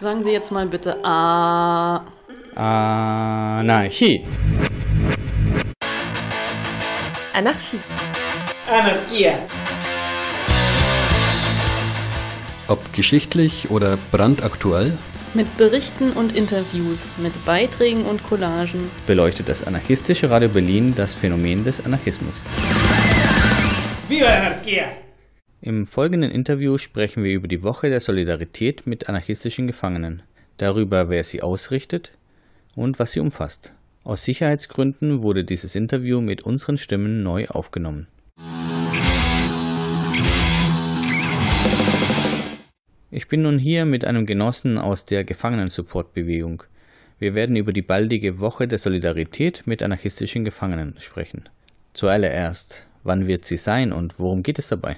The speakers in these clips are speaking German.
Sagen Sie jetzt mal bitte A. Anarchie. Anarchie. Anarchia. Ob geschichtlich oder brandaktuell, Mit Berichten und Interviews, mit Beiträgen und Collagen. beleuchtet das anarchistische Radio Berlin das Phänomen des Anarchismus. Viva la anarquía. Im folgenden Interview sprechen wir über die Woche der Solidarität mit anarchistischen Gefangenen, darüber, wer sie ausrichtet und was sie umfasst. Aus Sicherheitsgründen wurde dieses Interview mit unseren Stimmen neu aufgenommen. Ich bin nun hier mit einem Genossen aus der Gefangenen-Support-Bewegung. Wir werden über die baldige Woche der Solidarität mit anarchistischen Gefangenen sprechen. Zuallererst, wann wird sie sein und worum geht es dabei?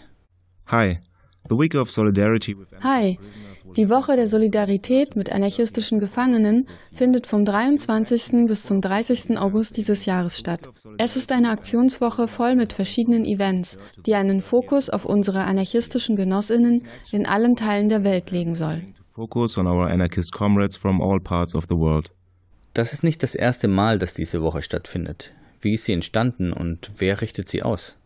Hi. The Week of Solidarity with Hi. Die Woche der Solidarität mit anarchistischen Gefangenen findet vom 23. bis zum 30. August dieses Jahres statt. Es ist eine Aktionswoche voll mit verschiedenen Events, die einen Fokus auf unsere anarchistischen Genossinnen in allen Teilen der Welt legen soll. to focus on our anarchist comrades from all parts of the world. Das ist nicht das erste Mal, dass diese Woche stattfindet. Wie ist sie entstanden und wer richtet sie aus?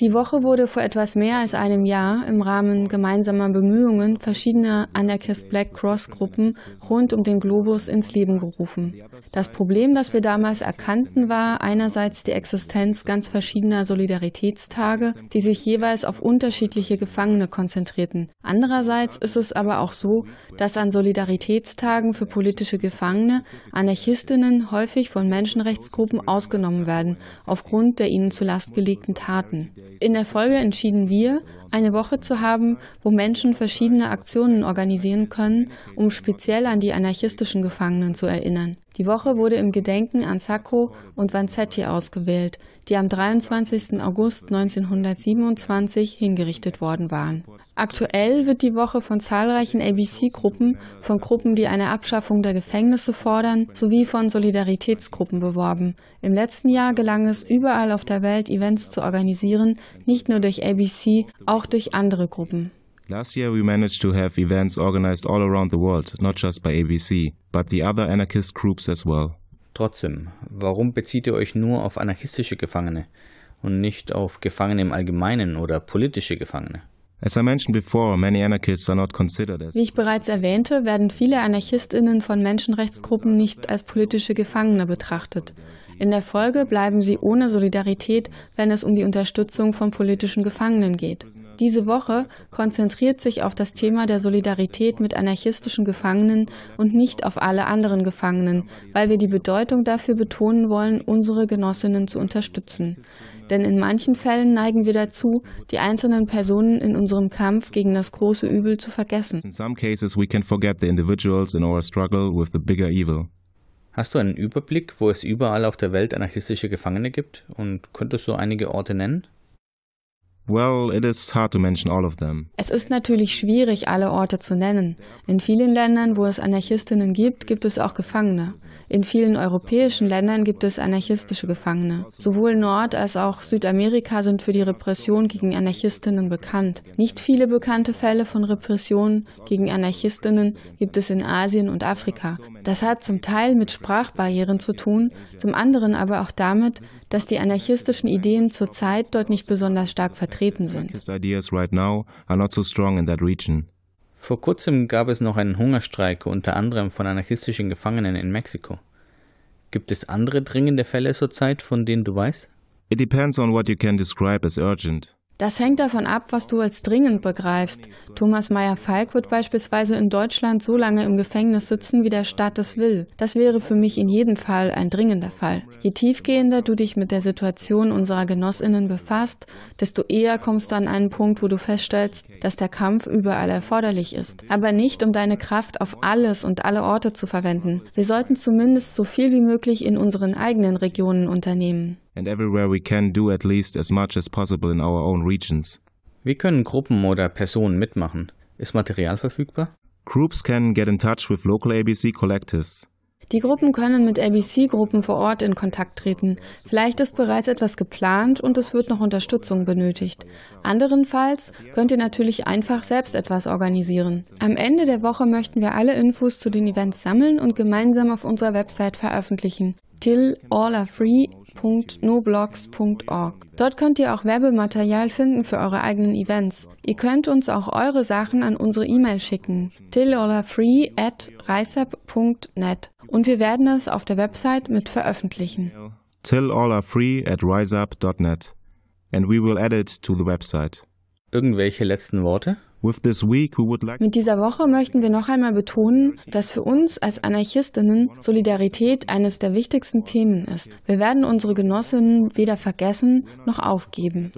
Die Woche wurde vor etwas mehr als einem Jahr im Rahmen gemeinsamer Bemühungen verschiedener Anarchist Black Cross Gruppen rund um den Globus ins Leben gerufen. Das Problem, das wir damals erkannten, war einerseits die Existenz ganz verschiedener Solidaritätstage, die sich jeweils auf unterschiedliche Gefangene konzentrierten. Andererseits ist es aber auch so, dass an Solidaritätstagen für politische Gefangene Anarchistinnen häufig von Menschenrechtsgruppen ausgenommen werden, aufgrund der ihnen zur Last gelegten Taten. In der Folge entschieden wir, eine Woche zu haben, wo Menschen verschiedene Aktionen organisieren können, um speziell an die anarchistischen Gefangenen zu erinnern. Die Woche wurde im Gedenken an Sacco und Vanzetti ausgewählt, die am 23. August 1927 hingerichtet worden waren. Aktuell wird die Woche von zahlreichen ABC-Gruppen, von Gruppen, die eine Abschaffung der Gefängnisse fordern, sowie von Solidaritätsgruppen beworben. Im letzten Jahr gelang es überall auf der Welt, Events zu organisieren, nicht nur durch ABC, auch durch andere Gruppen. Last year we managed to have events organized all around the world, not just by ABC, but the other anarchist groups as well. Trotzdem, warum bezieht ihr euch nur auf anarchistische Gefangene und nicht auf Gefangene im Allgemeinen oder politische Gefangene? As I mentioned before, many anarchists are not considered as Wie ich bereits erwähnte, werden viele Anarchistinnen von Menschenrechtsgruppen nicht als politische Gefangene betrachtet. In der Folge bleiben sie ohne Solidarität, wenn es um die Unterstützung von politischen Gefangenen geht. Diese Woche konzentriert sich auf das Thema der Solidarität mit anarchistischen Gefangenen und nicht auf alle anderen Gefangenen, weil wir die Bedeutung dafür betonen wollen, unsere Genossinnen zu unterstützen. Denn in manchen Fällen neigen wir dazu, die einzelnen Personen in unserem Kampf gegen das große Übel zu vergessen. in some cases we can forget the individuals in our struggle with the bigger evil. Hast du einen Überblick, wo es überall auf der Welt anarchistische Gefangene gibt und könntest du einige Orte nennen? Well, it is hard to mention all of them. Es ist natürlich schwierig, alle Orte zu nennen. In vielen Ländern, wo es Anarchistinnen gibt, gibt es auch Gefangene. In vielen europäischen Ländern gibt es anarchistische Gefangene. Sowohl Nord- als auch Südamerika sind für die Repression gegen Anarchistinnen bekannt. Nicht viele bekannte Fälle von Repression gegen Anarchistinnen gibt es in Asien und Afrika. Das hat zum Teil mit Sprachbarrieren zu tun, zum anderen aber auch damit, dass die anarchistischen Ideen zurzeit dort nicht besonders stark vertreten sind. That region. Vor kurzem gab es noch einen Hungerstreik unter anderem von anarchistischen Gefangenen in Mexiko. Gibt es andere dringende Fälle zurzeit, von denen du weißt? It depends on what you can describe as urgent. Das hängt davon ab, was du als dringend begreifst. Thomas Meyer-Falk wird beispielsweise in Deutschland so lange im Gefängnis sitzen, wie der Staat es will. Das wäre für mich in jedem Fall ein dringender Fall. Je tiefgehender du dich mit der Situation unserer Genossinnen befasst, desto eher kommst du an einen Punkt, wo du feststellst, dass der Kampf überall erforderlich ist. Aber nicht, um deine Kraft auf alles und alle Orte zu verwenden. Wir sollten zumindest so viel wie möglich in unseren eigenen Regionen unternehmen. And everywhere we can do at least as much as possible in our own regions. Wie können Gruppen oder Personen mitmachen? Ist Material verfügbar? Groups can get in touch with local ABC collectives. Die Gruppen können mit ABC-Gruppen vor Ort in Kontakt treten. Vielleicht ist bereits etwas geplant und es wird noch Unterstützung benötigt. Anderenfalls könnt ihr natürlich einfach selbst etwas organisieren. Am Ende der Woche möchten wir alle Infos zu den Events sammeln und gemeinsam auf unserer Website veröffentlichen tillallafree.noblogs.org. Dort könnt ihr auch Werbematerial finden für eure eigenen Events. Ihr könnt uns auch eure Sachen an unsere E-Mail schicken, tillallafree@riseup.net und wir werden es auf der Website mit veröffentlichen. Till all are free at riseup.net and we will add it to the website. Irgendwelche letzten Worte? Mit dieser Woche möchten wir noch einmal betonen, dass für uns als Anarchistinnen Solidarität eines der wichtigsten Themen ist. Wir werden unsere Genossinnen weder vergessen noch aufgeben.